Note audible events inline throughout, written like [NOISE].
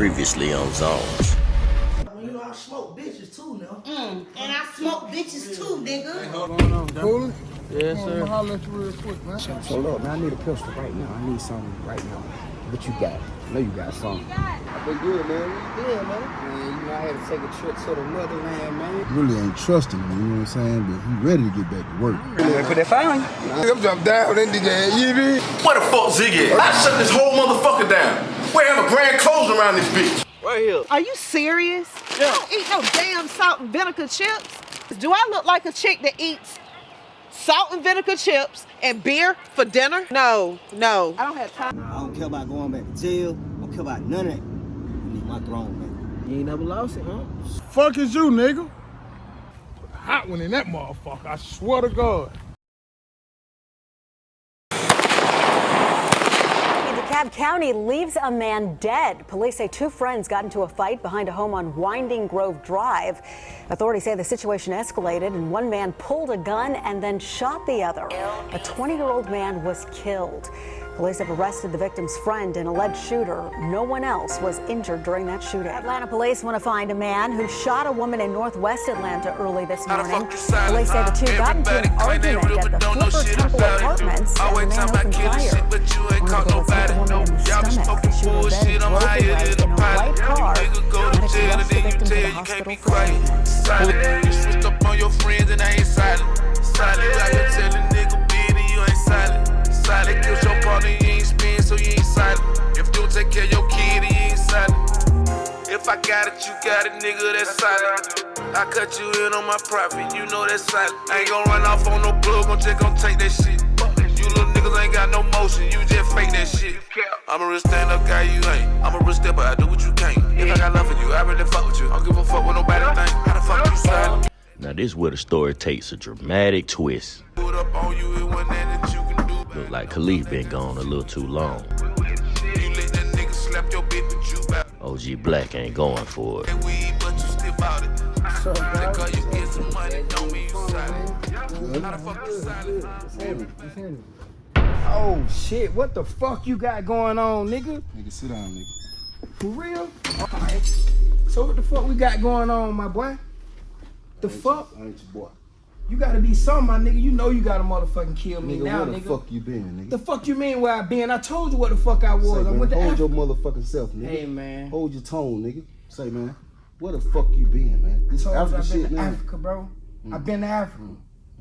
Previously on Zones. You know I smoke bitches too now. Mm, and I smoke bitches too, nigga. Cool? Yes, sir. I'll holler you real quick, man. So look, man, I need a pistol right now. I need something right now. What you got? I know you got something. I've been good, man. You good, man? Man, you know, I had to take a trip to the motherland, man. really ain't trusting him, you know what I'm saying? But he ready to get back to work. Man, put that fire on you. I'm jump down that nigga ass, you mean? Where the fuck Ziggy? I shut this whole motherfucker down. We have a grand closing around this bitch. Right here. Are you serious? I don't eat no damn salt and vinegar chips. Do I look like a chick that eats salt and vinegar chips and beer for dinner? No, no. I don't have time. I don't care about going back to jail. I don't care about none of that. I need my throne, man. You ain't never lost it, huh? Fuck is you, nigga? Hot one in that motherfucker, I swear to God. DeKalb County leaves a man dead. Police say two friends got into a fight behind a home on Winding Grove Drive. Authorities say the situation escalated and one man pulled a gun and then shot the other. A 20 year old man was killed. Police have arrested the victim's friend and alleged shooter. No one else was injured during that shooting. Atlanta police want to find a man who shot a woman in northwest Atlanta early this morning. Police say the two got into an argument at the Flipper Temple Apartments and the man opened fire. One of the bullets hit the woman in the stomach. The shooter then drove away in a white car. Medics rushed the victim to the hospital for treatment. Silent. You switched up on your friends and I ain't silent. Silent. I can tell a nigga being and you ain't silent. Silent. Kills your so you ain't silent. If you don't take care of your kid, you ain't silent. If I got it, you got it, nigga, that's silent. I cut you in on my profit, you know that's silent. I ain't gon' run off on no plug, I'm just gon' take that shit. You little niggas ain't got no motion, you just fake that shit. I'm a real stand up guy, you ain't. I'm a real stepper, I do what you can't. If I got love for you, I really fuck with you. I don't give a fuck what nobody think. How the fuck you silent? Now this is where the story takes a dramatic twist. Put up on you, it wasn't that you can. Look like Khalif been gone a little too long. You let that nigga slap your bitch, but you bout OG Black ain't going for it. that weed, but you still bout it. Just cause you get some money, don't mean you silent. How the fuck you silent? Oh shit, what the fuck you got going on, nigga? Nigga, sit down, nigga. For real? Alright. So what the fuck we got going on, my boy? The fuck? I ain't your boy. You gotta be something, my nigga. You know you gotta motherfucking kill me Nigga, now, where the nigga. fuck you been, nigga? The fuck you mean where I been? I told you what the fuck I was. Say, I man, went to hold Africa. your motherfucking self, nigga. Hey man. Hold your tone, nigga. Say, man, where the fuck you been, man? This told you Africa I've been shit, to man. Africa, bro. I've been to Africa.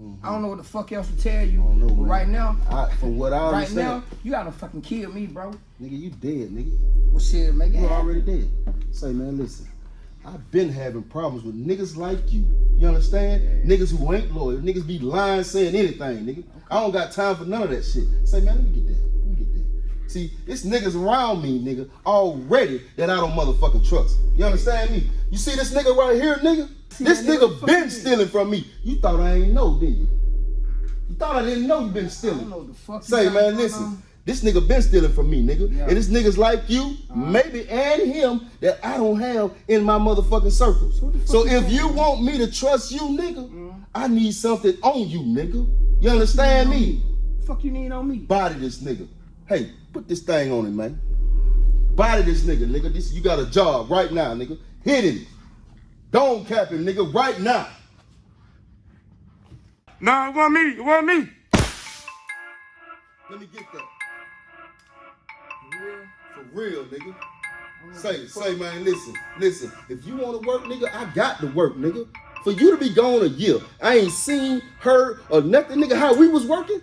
Mm. I don't know what the fuck else to tell you. I don't know, but right now, I, from what I right understand, now, you gotta fucking kill me, bro. nigga, you dead, nigga. Well, shit, it You already dead. Say, man, listen. I've been having problems with niggas like you. You understand? Niggas who ain't loyal. Niggas be lying, saying anything, nigga. I don't got time for none of that shit. Say, man, let me get that. Let me get that. See, it's niggas around me, nigga, already that I don't motherfucking trust. You understand me? You see this nigga right here, nigga? This nigga been stealing from me. You thought I ain't know, didn't you? You thought I didn't know you been I stealing. don't know the fuck. Say, man, listen. on. This nigga been stealing from me, nigga. Yeah. And this niggas like you, uh-huh. maybe, and him that I don't have in my motherfucking circle. what the fuck So if doing? you want me to trust you, nigga, mm-hmm. I need something on you, nigga. You understand me? fuck you need on me? Body this nigga. Hey, put this thing on him, man. Body this nigga, nigga. This you got a job right now, nigga. Hit him. Don't cap him, nigga, right now. Nah, it wasn't me. It wasn't me. Let me get that. Real, nigga. Say, say, man, listen, listen. If you want to work, nigga, I got to work, nigga. For you to be gone a year, I ain't seen, heard, or nothing, nigga. How we was working,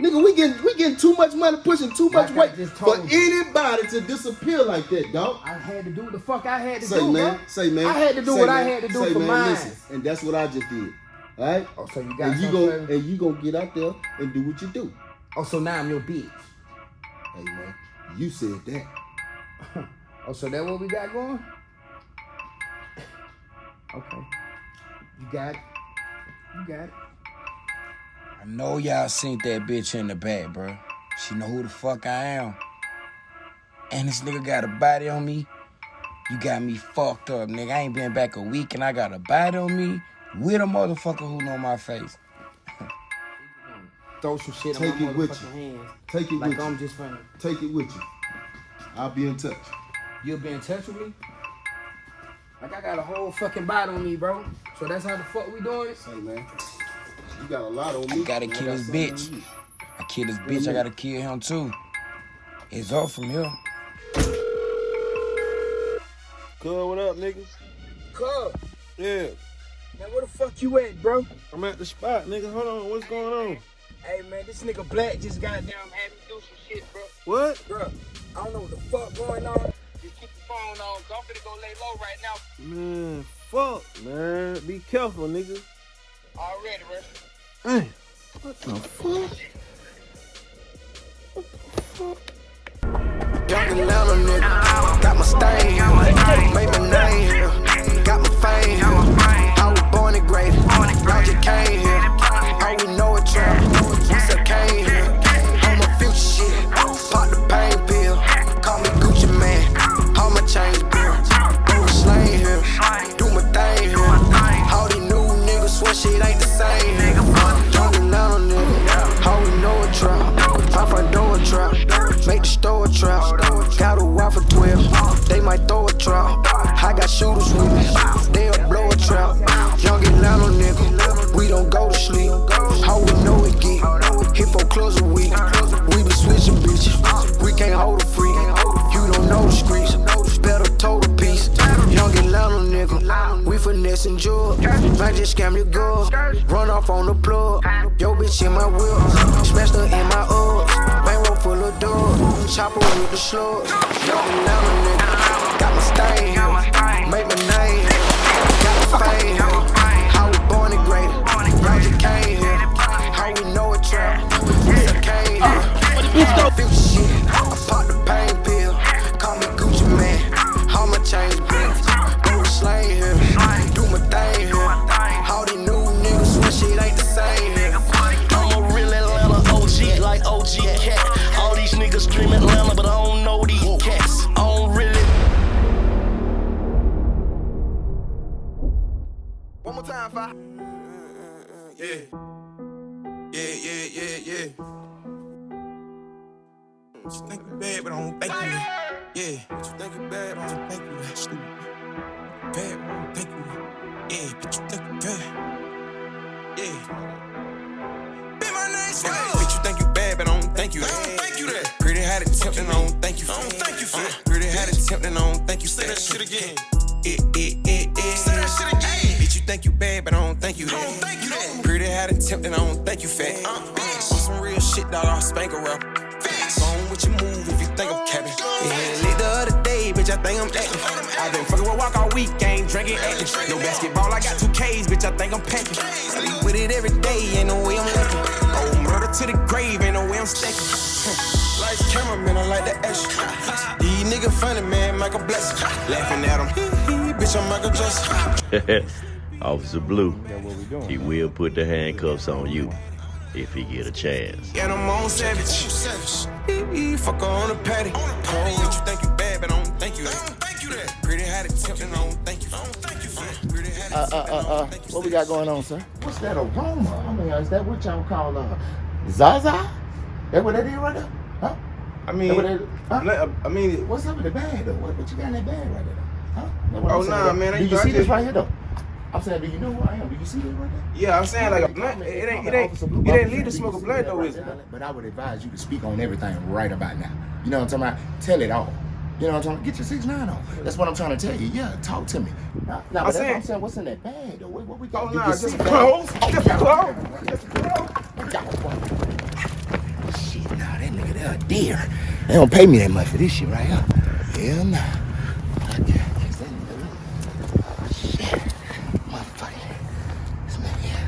nigga. We getting, we getting too much money, pushing too much Like weight for anybody to disappear like that, dog. I had to do what the fuck I had to Say, do, man, bro. say, man. I had to do say, what I had to do say, for man, mine. Listen, and that's what I just did. All right. Oh, so you got And you go, and you gonna get out there and do what you do. Oh, so now I'm your bitch. Hey, man, you said that. Oh, so that what we got going? Okay. You got it. You got it. I know y'all seen that bitch in the back, bro. She know who the fuck I am. And this nigga got a body on me. You got me fucked up, nigga. I ain't been back a week and I got a body on me with a motherfucker who know my face. Throw some shit Take in my it with motherfucking hands. Take it Like with I'm you. just funny. Take it with you. I'll be in touch. you'll be in touch with me. Like I got a whole fucking bite on me, bro. So that's how the fuck we doing it. Say, man, you got a lot on I me. gotta man. Kill got this bitch. I kill this bitch, I gotta kill him too. It's up from here. Cuz, what up, nigga? Cub, Yeah, man, where the fuck you at, bro? I'm at the spot, nigga. Hold on, what's going on? Hey, man, this nigga Black just got down had me do some shit, bro. What? Bro, I don't know what the fuck going on. Just keep the phone on. I'm finna go lay low right now. Man, fuck, man. Be careful, nigga. Already, bro. Hey, what the fuck? Young Atlanta nigga, got my stain, made my name got my fame. I was born and graded, I just came might throw a trap. I got shooters with me, they'll blow a trap. Young Atlanta nigga, we don't go to sleep. How we know it get, hit for close a week. We be switching bitches, we can't hold a freak. You don't know the streets, better toe the piece. Young Atlanta nigga, we finessing jewels. Might just scam your girl, run off on the plug. Yo bitch in my wheel, smashed her in my ups. Bankroll full of doors, chopper with the slugs. Five. Yeah. Yeah, yeah, yeah, yeah. Bitch, you think you bad, but I don't think you. Yeah. Bitch, you think you bad, but I don't think you that. Stupid. Bad, but I don't think you. Yeah, bitch, you think you bad. Yeah. Be my name, Hey, bitch, you think you bad, but I don't think you that. I don't think you that. Pretty had it tempting, I don't think you I don't think you uh-huh. fat. Pretty had it tempting, I don't think you Say that shit again. It, it, it, that shit again. Bitch, you think you bad, but I don't think you that. I don't think you that. Pretty had it tempting, I don't think you fat. Uh, bitch. On some real shit, dog, I'll spank a rap. Go on with your move if you think I'm capping. Yeah, lit the other day, bitch, I think I'm acting. i been fucking with walk all week, ain't drinking acting. No basketball, I got two K's, bitch, I think I'm packing. Sleep with it every day, ain't no way I'm lacking. Oh, murder to the grave, ain't no way I'm stacking. Lights, cameraman, I like the action. [LAUGHS] These niggas funny, man, Michael Blessing. Laughing at him, [LAUGHS] bitch, I'm Michael Jackson. Officer Blue, he will put the handcuffs on you if he get a chance. And I'm on savage. Ee, Fuck her on the patty. Bitch, you think you bad, but I don't think you that. I don't you that. Pretty had it tempting, I don't think you. I you fat. Pretty had it Uh, uh, uh, uh, what we got going on, sir? What's that aroma? I mean, is that what y'all call uh, Zaza? That what that is right there? Huh? I That mean, what that, huh? I mean, What's up with the bag though? What, what you got in that bag right there? Huh? Oh, nah, man, I Do you see this right here though? I'm saying, do you know who I am? Do you see this right there? yeah, I'm saying like, a, man, it ain't, it ain't, it ain't legal to smoke a blunt though, is it? But I would advise you to speak on everything right about now. You know what I'm talking about? Tell it all. You know what I'm talking about? Get your six nine on. That's what I'm trying to tell you. Yeah, talk to me. Now, now I'm saying- I'm saying. What's in that bag though? What, what we got? Oh, nah, just that? clothes. Oh, Just clothes. Just clothes. Shit, nah, that nigga there a deer. They don't pay me that much for this shit right here. Hell nah. I can't guess that nigga. Shit. Motherfucker. This nigga here.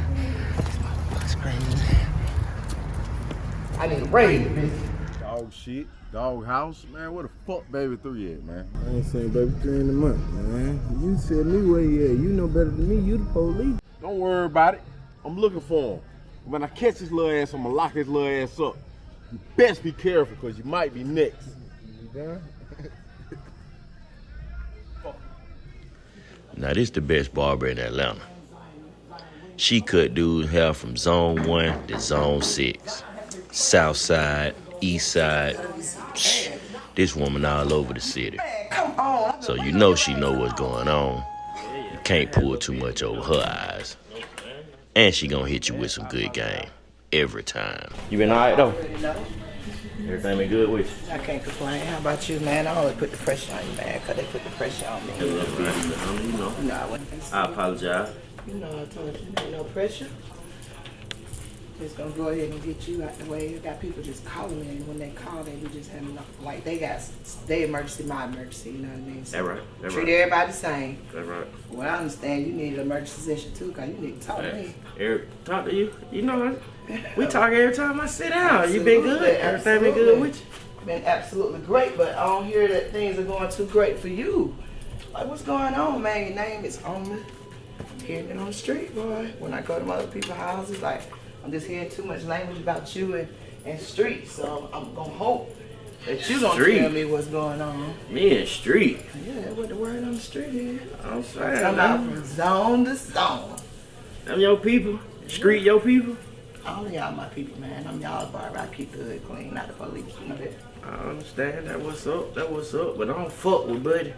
This motherfucker's crazy. I need a raise, bitch. Dog shit, dog house, man. Where the fuck baby three at, man? I ain't seen baby three in a month, man. You said me where he at. You know better than me. You the police. Don't worry about it. I'm looking for him. When I catch his little ass, I'm gonna lock his little ass up. You best be careful, cause you might be next. You [LAUGHS] done? Now this the best barber in Atlanta. She cut dude's hair from zone one to zone six. South side, east side. Shh. This woman all over the city. So you know she know what's going on. You can't pull too much over her eyes. And she gonna hit you with some good game. Every time. You been alright though? Everything been good with you? I can't complain. How about you, man? I always put the pressure on you, man, because they put the pressure on me. A little bit, you know. No, I wouldn't. I apologize. You know, I told you, ain't no pressure. Just gonna go ahead and get you out the way. I got people just calling me, and when they call, they be just having like they got they emergency, my emergency. You know what I mean? So That right. That treat right. everybody the same. That right. Well, I understand you need an emergency session too, cause you need to talk to me. Eric, talk to you. You know, we [LAUGHS] talk every time I sit down. You been good. Everything been good with you. Been absolutely great, but I don't hear that things are going too great for you. Like, what's going on, man? Your name is on me. I'm hearing it on the street, boy. When I go to my other people's houses, like, I'm just hearing too much language about you and, and street. So I'm gonna hope that you gonna Street? tell me what's going on. Me and Street. Yeah, what the word on the street is. I'm saying, I'm out from zone to zone. I'm your people. Street your people. All of y'all my people, man. I'm y'all's barber. I keep the hood clean, not the police. You know that. I understand that what's up, that what's up, but I don't fuck with buddy.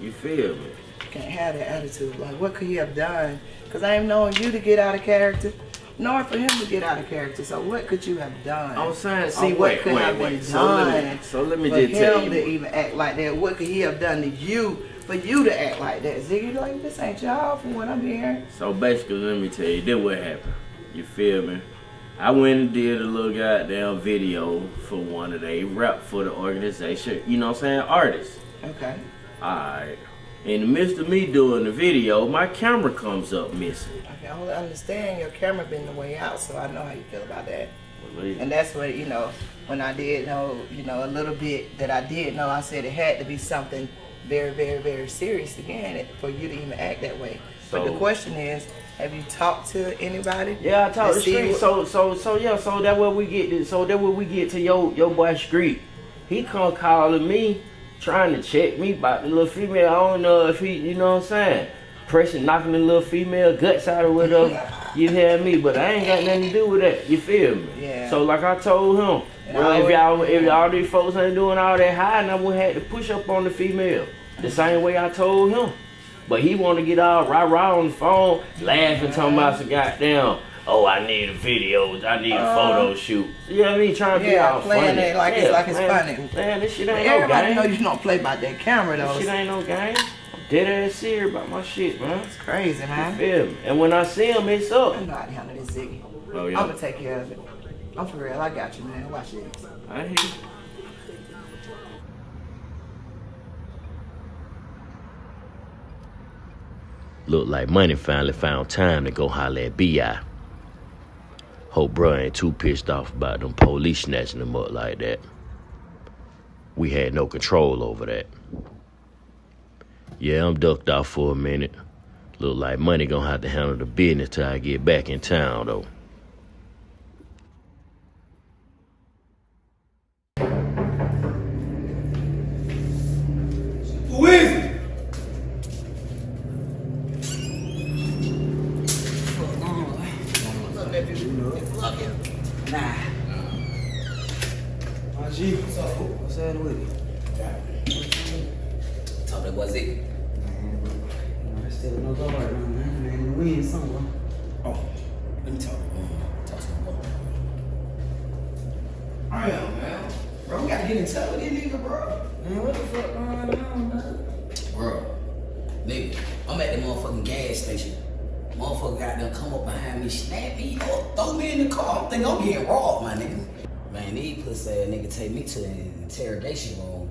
You feel me? Can't have that attitude. Like, what could he have done? Because I ain't knowing you to get out of character, nor for him to get out of character. So what could you have done? I'm saying, see, what wait, could wait, have wait. been So let me- done so let me just tell him you. to even act like that? What could he have done to you for you to act like that? Ziggy, like, this ain't y'all from what I'm hearing. So basically, let me tell you, this what happened. You feel me? I went and did a little goddamn video for one of they rap for the organization. You know what I'm saying? Artists. Okay. Alright. In the midst of me doing the video, my camera comes up missing. Okay, I only understand your camera been the way out, so I know how you feel about that. And that's what, you know, when I did know, you know, a little bit that I did know, I said it had to be something very, very, very serious again for you to even act that way. but the question is, have you talked to anybody? Yeah, I talked to Street. So so so yeah, so that where we get to, so that where we get to your your boy Street. He come calling me, trying to check me about the little female. I don't know if he, you know what I'm saying, pressing knocking the little female guts out or whatever. [LAUGHS] you hear me? But I ain't got nothing to do with that. You feel me? Yeah. So like I told him, I if y'all if all these folks ain't doing all that hiding, I would have to push up on the female. The same way I told him. But he want to get all rah rah on the phone, laughing, talking about some uh-huh. goddamn. Oh, I need a video. I need a Uh, photo shoot. You know what I mean? Trying to be Yeah, all playing funny. it like it's Yeah, like it's man, funny. Man, this shit ain't Everybody no know game. you don't play by that camera though. This shit ain't no game. I'm dead ass serious about my shit, man. It's crazy, man. You feel me? And when I see him, it's up. I know how to handle this Ziggy. Oh, yeah? I'm gonna take care of it. I'm for real. I got you, man. Watch this. I hear you. Look like Money finally found time to go holler at B.I. Hope bro ain't too pissed off about them police snatching him up like that. We had no control over that. Yeah, I'm ducked off for a minute. Look like Money gonna have to handle the business till I get back in town, though. Nah. My G, what's up? What's happening with it? Talk that was it. I still no go right now, man. Man, we in somewhere. Oh, let me talk. Um, talk to boy. I am, man. Bro, we gotta get in touch with this nigga, bro. Man, what the fuck going on, man? Bro, nigga, I'm at the motherfucking gas station. Motherfucker got them come up behind me, snap me up, throw me in the car. I think I'm getting robbed, my nigga. Man, these pussy ass nigga take me to the interrogation room.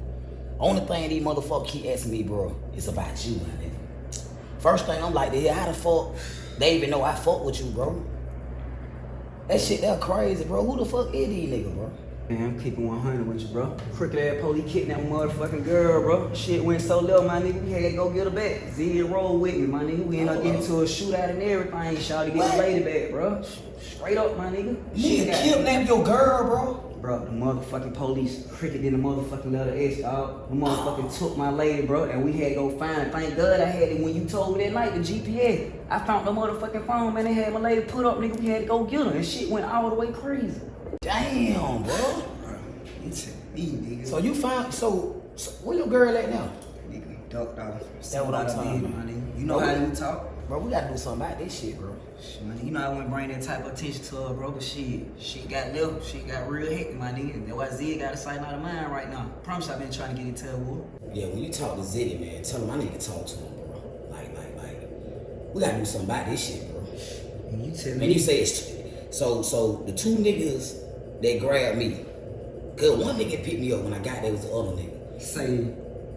Only thing these motherfuckers keep asking me, bro, is about you, my nigga. First thing I'm like, how the fuck they even know I fuck with you, bro? That shit, that crazy, bro. Who the fuck is these niggas, bro? Man, I'm keeping 100 with you, bro. Crooked ass police kidnapped motherfucking girl, bro. Shit went so low, my nigga. We had to go get her back. Z and roll with me, my nigga. We ended up getting to a shootout and everything. Shot to get the lady back, bro. Straight up, my nigga. Nigga got- kidnapped your girl, bro. Bro, the motherfucking police cricket in the motherfucking letter S, dog. The motherfucking took my lady, bro, and we had to go find it. Thank God I had it when you told me that night, the GPS. I found the motherfucking phone, man. They had my lady put up, nigga. We had to go get her, and shit went all the way crazy. Damn, bro. You, t- me, nigga. So you find so, so where your girl at now? Nigga, ducked off. That's what I'm talking about. Nigga. You know Bro, how we- we talk. Bro, we gotta do something about this shit, bro. Shit, man, you know I wouldn't bring that type of attention to her, bro. But she, she got left. She got real hectic, my nigga. That's why Zia got a sight out of mine right now. Promise I've been trying to get into her, boy. Yeah, when you talk to Zitty, man, tell him I need to talk to him, bro. Like, like, like, we gotta do something about this shit, bro. And you tell Man, me. you say it's so. So the two niggas that grabbed me, cause one nigga picked me up when I got there was the other nigga. Say,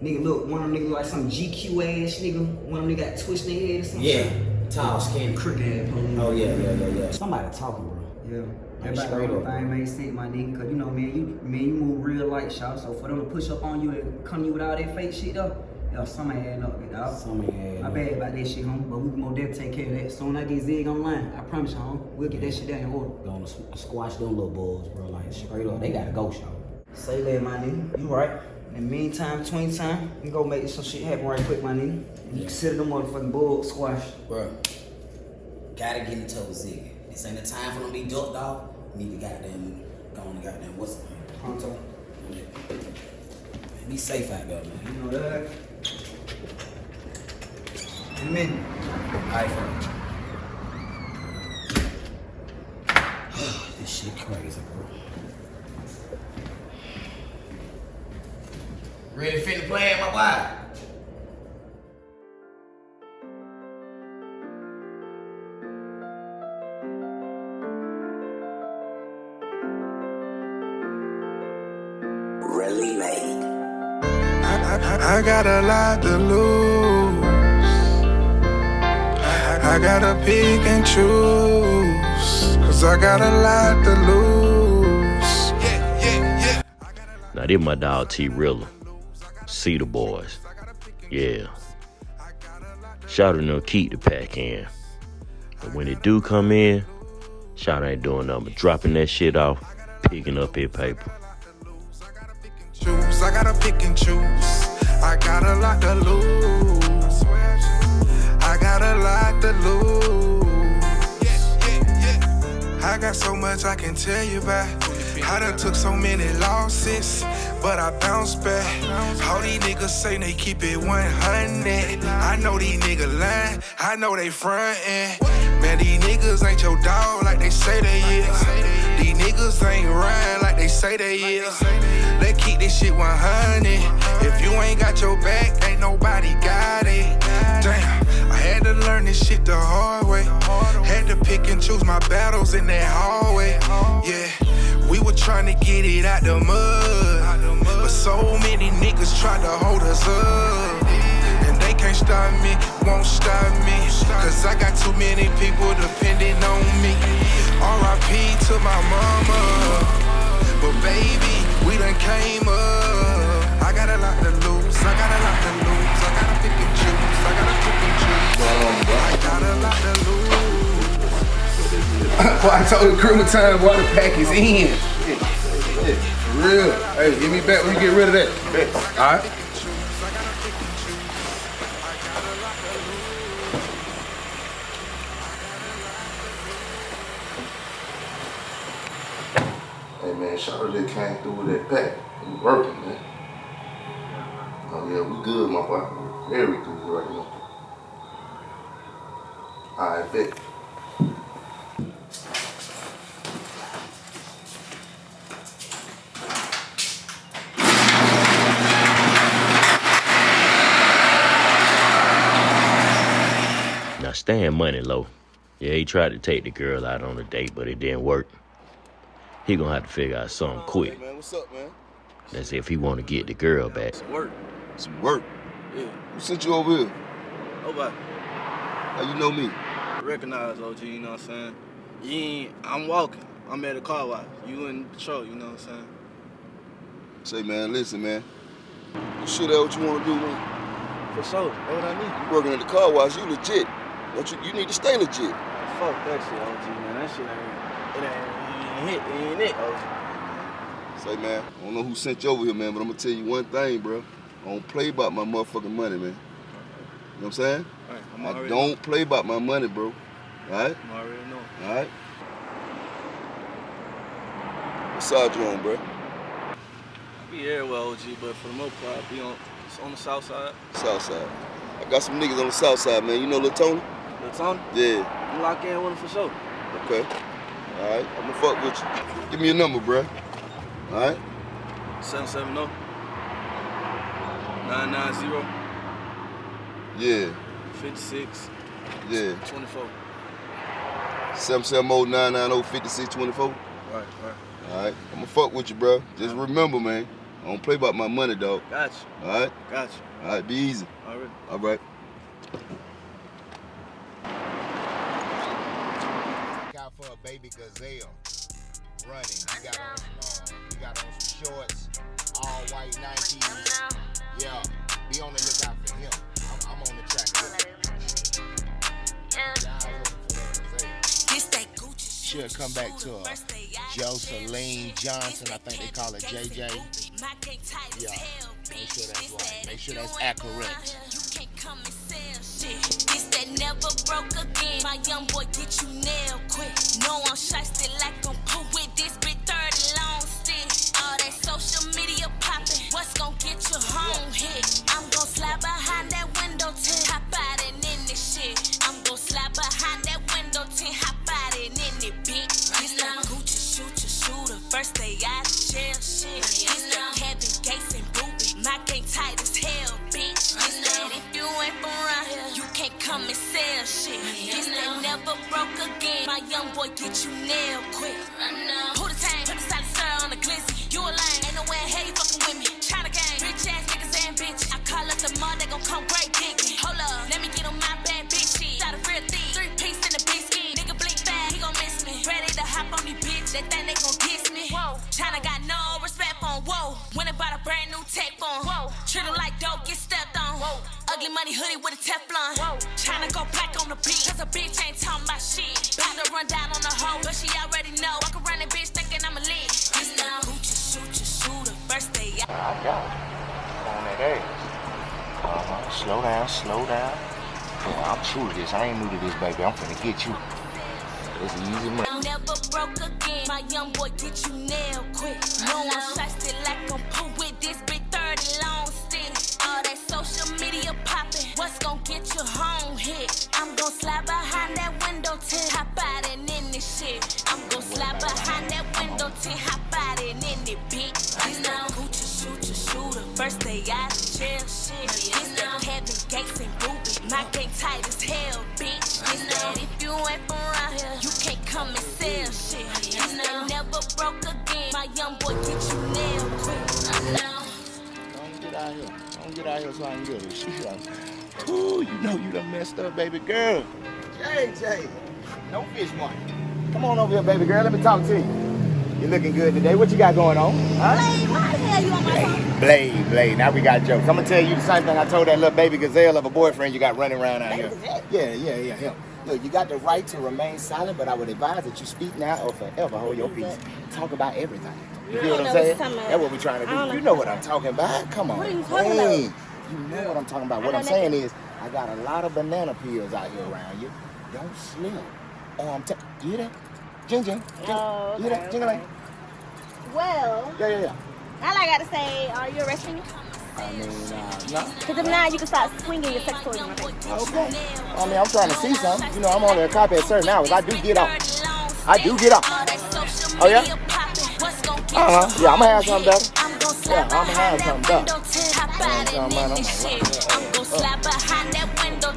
nigga, look, one of them niggas like some GQ ass nigga. One of them nigga got twitched their head or something. Yeah, tall, skinny. Crooked ass. Oh yeah, yeah, yeah, yeah. Somebody talking, bro. Yeah. Like, Everybody straight know up. everything made sense, my nigga. Cause you know, man, you man, you move real light, shot. So for them to push up on you and come to you with all that fake shit though, yo, somebody had up, dog. Somebody had My bad about that shit, homie. But we can more definitely take care of that. Soon I get Zig online, I promise you, homie, we'll get that shit down in order. Gonna squash them little boys, bro. Like straight up, they gotta go, show. Say that, my nigga. You right. In the meantime, between time, we go make some shit happen right quick, my nigga. You consider them motherfucking bull squash. Bro, gotta get into a zig. This ain't the time for them to be ducked off. Need to goddamn go on the goddamn what's the name? Pronto. Be safe out there, man. You know that. In a minute. This shit crazy, bro. Ready to finish playing, my boy? Really made. I, I, I got a lot to lose. I gotta pick and choose. Cause I got a lot to lose. Yeah, yeah, yeah. Now, this my dog T Rilla. See the boys. Yeah. Shout out to keep the pack in. But when it do come in, shout ain't doing nothing but dropping that shit off, picking up his paper. choose. I gotta pick and choose. I got a lot to lose. Got so much I can tell you about. I done took so many losses, but I bounced back. All these niggas say they keep it 100. I know these niggas lying. I know they frontin'. Man, these niggas ain't your dog like they say they is. These niggas ain't rhyme like they say they is. Let's keep this shit 100. If you ain't got your back, ain't nobody got it. Damn, I had to learn this shit the hard way. Had to pick and choose my battles in that hallway. Yeah, we were trying to get it out the mud. But so many niggas tried to hold us up. And they can't stop me, won't stop me. Cause I got too many people depending on me. RIP to my mama. I told the crew time, boy, the pack is in. For real. Hey, give me back when you get rid of that. All right. Hey man, Charlotte just came through with that pack. We working, man. Oh yeah, we good, my boy. Very good right now. Alright, bet. Now, staying money low. Yeah, he tried to take the girl out on a date, but it didn't work. He gonna have to figure out something quick. Man, what's up, man? That's if he want to get the girl back. Some work. Some work. Yeah. Who sent you over here? Nobody. How you know me? Recognize OG, you know what I'm saying? You ain't, I'm walking. I'm at a car wash. You in patrol, you know what I'm saying? Say, man, listen, man. You sure that what you want to do, man? For sure. That's what I need. You working at the car wash, you legit. Don't you, you need to stay legit. Fuck that shit, OG, man. That shit ain't, it ain't, it ain't, it OG. Oh. Say, man, I don't know who sent you over here, man, but I'm gonna tell you one thing, bro. I don't play about my motherfucking money, man. You know what I'm saying? Alright, I'm I already don't play about my money, bro. Alright? I'm already know. Alright? What side you on, bro? I be everywhere, OG, but for the most part, I be on, on the south side. South side. I got some niggas on the south side, man. You know Lil Tony? Tony? Yeah. You lock in with him for sure. Okay. All right. I'm gonna fuck with you. Give me your number, bruh. All right. 770 990 Yeah. 56 Yeah. 24. 770 990 5624. Right, right. All right. I'm gonna fuck with you, bro. Just remember, man. I don't play about my money, dog. Gotcha. All right. Gotcha. All right. Be easy. All right. All right. out for a baby gazelle running. He got on some, uh, he got on some shorts, all white Nikes. Yeah, be on the lookout for him. I'm, I'm on the track. She'll come back to her. Joseline Johnson, I think they call her JJ. Yeah, make sure that's right. Make sure that's accurate. Never broke again. My young boy get you nailed quick. No, I'm shiesty like I'm Pooh with this big 30 long stick. All that social media popping. What's gonna get you home hit? I'm gonna slide behind that window tint. Hop out and in this shit. I'm gonna slide behind that window tint. Hop out and in it, bitch. This that Gucci shooter shooter. First day out of jail shit. Come and sell shit. This that never broke again. My young boy get you nailed quick. Who the tank? Put the solid on the glizzy. You a lame. Ain't no way in hell you fucking with me. China gang. Rich ass niggas and bitch. I call up the mud, they gon' come great digging. Hold up, let me get on my bad bitch shit. Got a real thief. Three piece in the biscuit. Nigga blink fast, he gon' miss me. Ready to hop on these bitch. They think they gon' kiss me. Whoa. China got no respect for him. Whoa. Went and bought a brand new tech phone. Whoa. Treat him like dope, get stepped on. Whoa. Ugly money hoodie with a Teflon. Whoa. Slow down, slow down. Yeah, I'm true to this. I ain't new to this, baby. I'm finna get you. It's easy money. Never broke again. My young boy get you nailed quick. No one shiesty like I'm Pooh with this big 30 long stick. All that social media popping. What's gon' get you home hit? I'm gon' slide behind that window tint. Hop out and in this shit. I'm gon' slide behind that window tint. Hop out and in it, bitch. This now Gucci shooter shooter. First day out of jail shit. Gates Boosie. My tight as hell, bitch. This that if you ain't from around here, you can't come and sell shit. This that never broke again. My young boy get you nailed quick. Don't get out here. Don't get out here so I can get. She like, ooh, you know you done messed up, baby girl. JJ, no fish one. Come on over here, baby girl. Let me talk to you. You looking good today. What you got going on? Huh? Blade, why the hell you on my phone? Blade, Blade. Now we got jokes. I'm gonna tell you the same thing I told that little baby gazelle of a boyfriend you got running around out here. Yeah, yeah, yeah, him. Look, you got the right to remain silent, but I would advise that you speak now or forever hold your peace. Talk about everything. You feel what I'm know saying? you're talking about. That's what we're trying to do. You know. know what I'm talking about. Come on. What are you talking Hey, about? You know what I'm talking about. What I'm saying is, I got a lot of banana peels out here around you. Don't slip. Oh, I'm um, telling you hear that? Jing jing. jing. Oh, You hear that? okay, Jing okay. Well, Yeah, yeah, yeah. all I gotta say, are you arresting me? I mean, uh, no. Because if not, you can start swinging your sex toys in my face. Okay. I mean, I'm trying to see something. You know, I'm only a cop at certain hours. I do get off. I do get off. Oh, yeah? Uh-huh. Yeah, I'm going to have something better. Yeah, I'm going to have something better. Hop out and in this shit. I'm gon' slide behind that window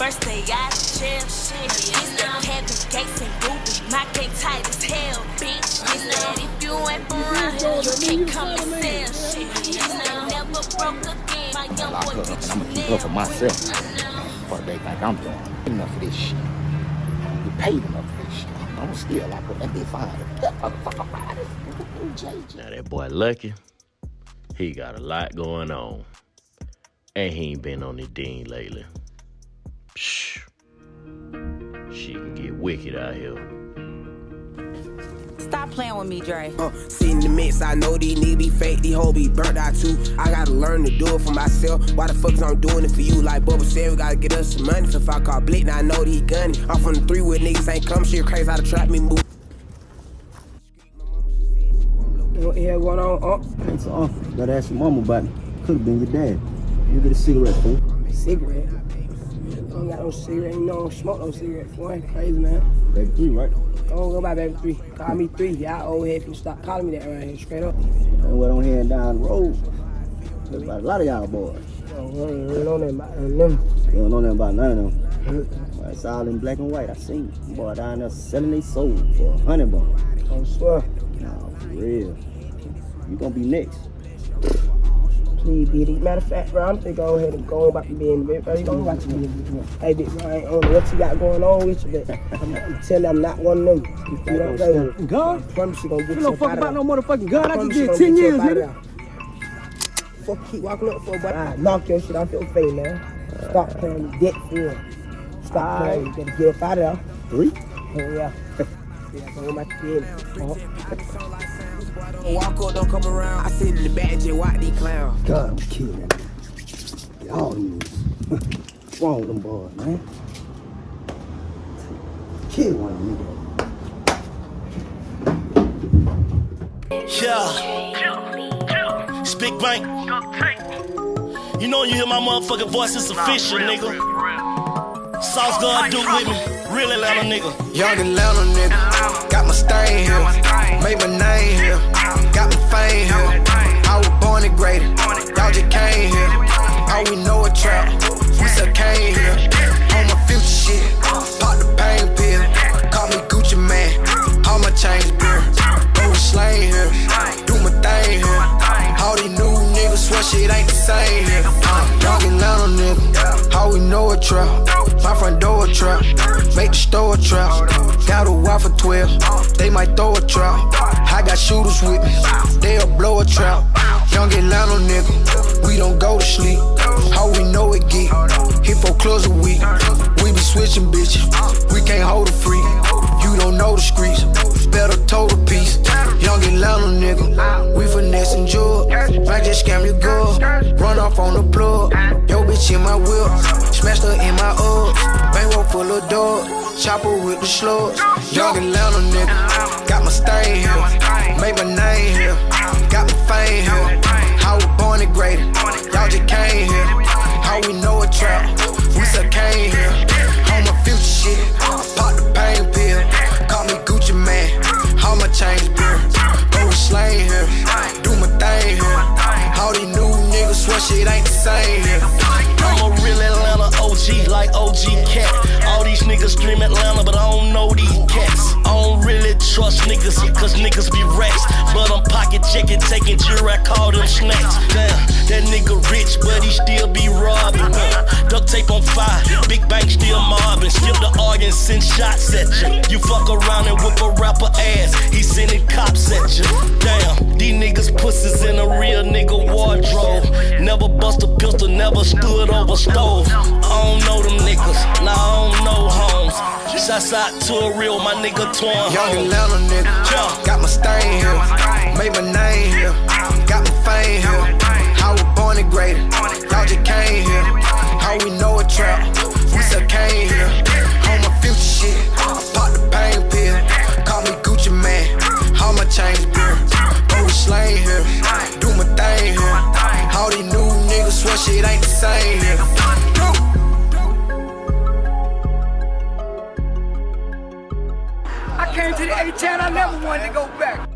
First day out of jail shit. This now Kevin Gates and Boosie. My gang tight as hell, bitch. This now if you ain't from around here, you can't come and sell shit. This now never broke again. My young Lock boy her up, and I'm gonna keep her for myself. What they think I'm doing. Enough of this shit. You paid enough for this shit. I'm going to still lock her and be fine. That motherfucker fine. JJ. [LAUGHS] Now that boy Lucky, he got a lot going on. And he ain't been on the dean lately. Psh. She can get wicked out here. Stop playing with me, Dre. Uh, sitting in the mix, I know these niggas be fake, these hoes be burnt out too. I gotta learn to do it for myself. Why the fuck is I'm doing it for you? Like Bubba said, we gotta get us some money. So if I call Blick, now I know that he gunning. I'm from the three with niggas ain't come shit crazy how to trap me move. What the hell going on, Unc? Hey, so, Unc, gotta ask your mama about it. Could have been your dad. You get a cigarette, fool. Cigarette? I don't got no cigarette. You know, don't smoke no cigarette. Boy, ain't crazy, man. Baby three, right? I don't go by baby three. Call me three. Y'all old head can stop calling me that right here, straight up. And what on here and down the road. There's about a lot of y'all boys. I don't know nothing about them. You don't know nothing about none of them. Well, it's all in black and white. I seen boy down there selling their soul for a hundred bucks. I swear. No, for real. You gonna be next. Please, Diddy. Matter of fact, bro, I'm thinking go ahead and go about to be in the bed, bro. You gonna watch me. Hey, big bro, I ain't on what you got going on with you, but I'm, I'm telling you, I'm not one of them. If you don't go, gun? I promise you gonna get You don't fuck about out. no motherfucking gun. I promise just you did 10 years, nigga. Fuck, keep walking up for a boy. I knock your shit off your face, man. Stop playing with debt for real. Stop playing. You better get up out of there. Three? [LAUGHS] Oh, yeah. Yeah, go back to bed. Walk up, don't come around. I sit in the back, just watch these clowns. God, I'm killing that. Y'all niggas. What's [LAUGHS] wrong with them boys, man? Kill one nigga. Yeah. Speak bank. You know you hear my motherfucking voice, it's official, nigga. Sauce God do with me. Real Atlanta nigga. Young Atlanta nigga, got my stain here, made my name here, got my fame here. I was born and graded, y'all just came here. All we know a trap, we still came here. On my future shit, pop the pain pill, call me Gucci Mane, all my chains beer. Go slang here, do my thing here. All these new niggas swear shit ain't the same here. Uh, young Atlanta nigga, how we know a trap, my front door a trap, make the store a trap. Got a wife for 12, they might throw a trap. I got shooters with me, they'll blow a trap. Young Atlanta nigga, we don't go to sleep. How we know it get, hit for clubs a week. We be switching bitches, we can't hold a freak. You don't know the streets, better toe the piece. Young Atlanta nigga, Bitch in my whip, smashed her in my Uggs. Bankroll full of dog, chopper with the slugs. Young Atlanta nigga, got my stain here, made my name here, got my fame here. I was born and graded, y'all just came here. How we know a trap, we still came here. On my future shit, pop the pain pill, call me Gucci Mane, all my chains beer. Go slang here, do my thing here. All these new niggas swear shit ain't the same here. Like OG Cat. All niggas stream Atlanta, but I don't know these cats. I don't really trust niggas, cause niggas be rats. But I'm pocket checking, taking jury, I call them snacks. Damn, that nigga rich, but he still be robbing. Huh. Duct tape on fire, big bank still mobbing. Skip the arguing, send shots at you. You fuck around and whip a rapper ass, he sending cops at you. Damn, these niggas pussies in a real nigga wardrobe. Never bust a pistol, never stood over stove. I don't know them niggas, nah, I don't know homes. Shouts out to a real, my nigga Twan. Young Atlanta nigga, yeah. got my stain here, made my name here, got my fame here. I was born and graded, y'all just came here. How we know a trap, we still came here. On my future shit, I pop the pain pill, call me Gucci Mane, all my chains beer. Go slang here, do my thing here. All these new niggas swear shit ain't the same here. To the A-Town, I never wanted to go back.